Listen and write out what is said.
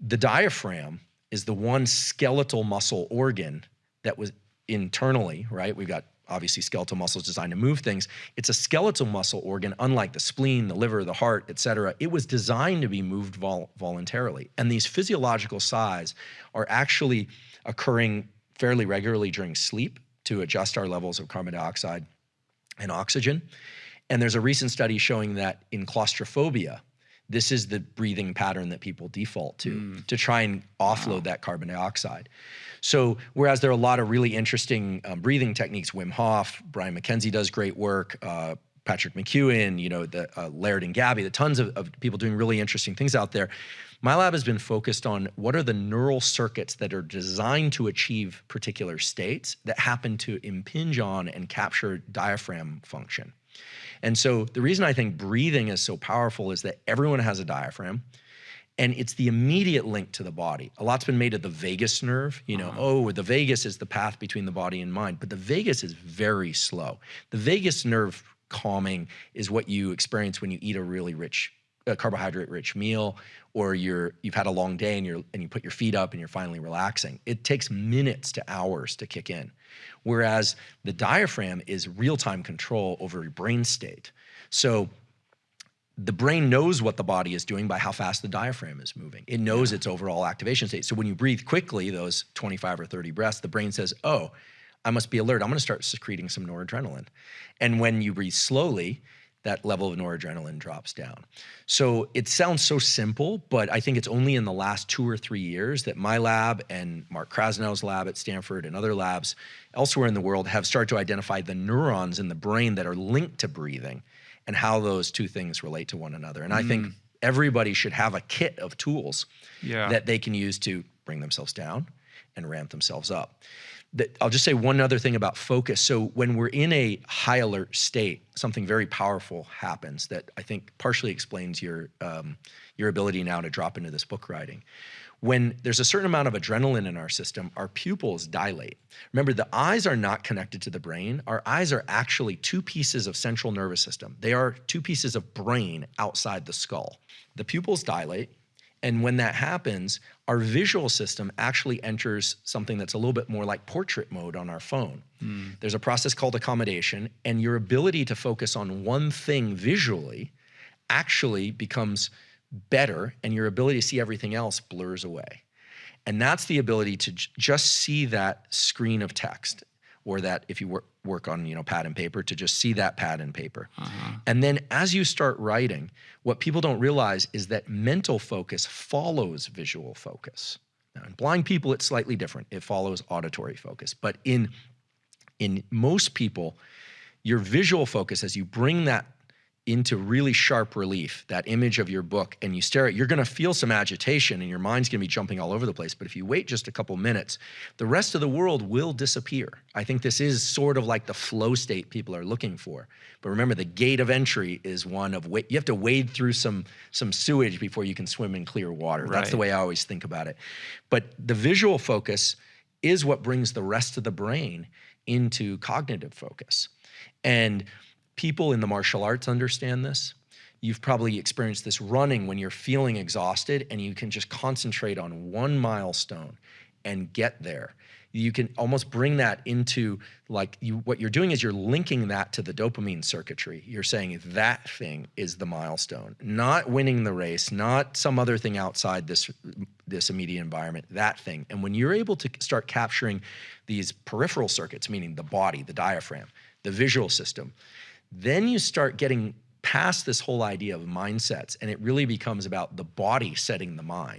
The diaphragm is the one skeletal muscle organ that was internally, right? We've got obviously skeletal muscles designed to move things. It's a skeletal muscle organ, unlike the spleen, the liver, the heart, et cetera. It was designed to be moved vol voluntarily. And these physiological sighs are actually occurring fairly regularly during sleep to adjust our levels of carbon dioxide and oxygen. And there's a recent study showing that in claustrophobia, this is the breathing pattern that people default to mm. to try and offload wow. that carbon dioxide. So whereas there are a lot of really interesting um, breathing techniques, Wim Hof, Brian McKenzie does great work, uh, Patrick McKeown, you know, the uh, Laird and Gabby, the tons of, of people doing really interesting things out there. My lab has been focused on what are the neural circuits that are designed to achieve particular states that happen to impinge on and capture diaphragm function. And so the reason I think breathing is so powerful is that everyone has a diaphragm and it's the immediate link to the body. A lot's been made of the vagus nerve, you know, uh -huh. oh, the vagus is the path between the body and mind, but the vagus is very slow. The vagus nerve calming is what you experience when you eat a really rich a carbohydrate rich meal or you're you've had a long day and you're and you put your feet up and you're finally relaxing it takes minutes to hours to kick in whereas the diaphragm is real-time control over your brain state so the brain knows what the body is doing by how fast the diaphragm is moving. It knows yeah. its overall activation state. So when you breathe quickly, those 25 or 30 breaths, the brain says, oh, I must be alert. I'm going to start secreting some noradrenaline. And when you breathe slowly, that level of noradrenaline drops down. So it sounds so simple, but I think it's only in the last two or three years that my lab and Mark Krasnow's lab at Stanford and other labs elsewhere in the world have started to identify the neurons in the brain that are linked to breathing and how those two things relate to one another. And mm. I think mm. everybody should have a kit of tools yeah. that they can use to bring themselves down and ramp themselves up that I'll just say one other thing about focus. So when we're in a high alert state, something very powerful happens that I think partially explains your um, your ability now to drop into this book writing. When there's a certain amount of adrenaline in our system, our pupils dilate. Remember, the eyes are not connected to the brain. Our eyes are actually two pieces of central nervous system. They are two pieces of brain outside the skull. The pupils dilate, and when that happens, our visual system actually enters something that's a little bit more like portrait mode on our phone. Mm. There's a process called accommodation, and your ability to focus on one thing visually actually becomes better, and your ability to see everything else blurs away. And that's the ability to just see that screen of text or that if you work, work on you know pad and paper to just see that pad and paper. Uh -huh. and then as you start writing what people don't realize is that mental focus follows visual focus. Now in blind people it's slightly different. It follows auditory focus. But in in most people your visual focus as you bring that into really sharp relief, that image of your book, and you stare at, it, you're gonna feel some agitation and your mind's gonna be jumping all over the place. But if you wait just a couple minutes, the rest of the world will disappear. I think this is sort of like the flow state people are looking for. But remember, the gate of entry is one of, you have to wade through some, some sewage before you can swim in clear water. Right. That's the way I always think about it. But the visual focus is what brings the rest of the brain into cognitive focus. And people in the martial arts understand this. You've probably experienced this running when you're feeling exhausted and you can just concentrate on one milestone and get there. You can almost bring that into like you, what you're doing is you're linking that to the dopamine circuitry. You're saying that thing is the milestone, not winning the race, not some other thing outside this, this immediate environment, that thing. And when you're able to start capturing these peripheral circuits, meaning the body, the diaphragm, the visual system, then you start getting past this whole idea of mindsets and it really becomes about the body setting the mind.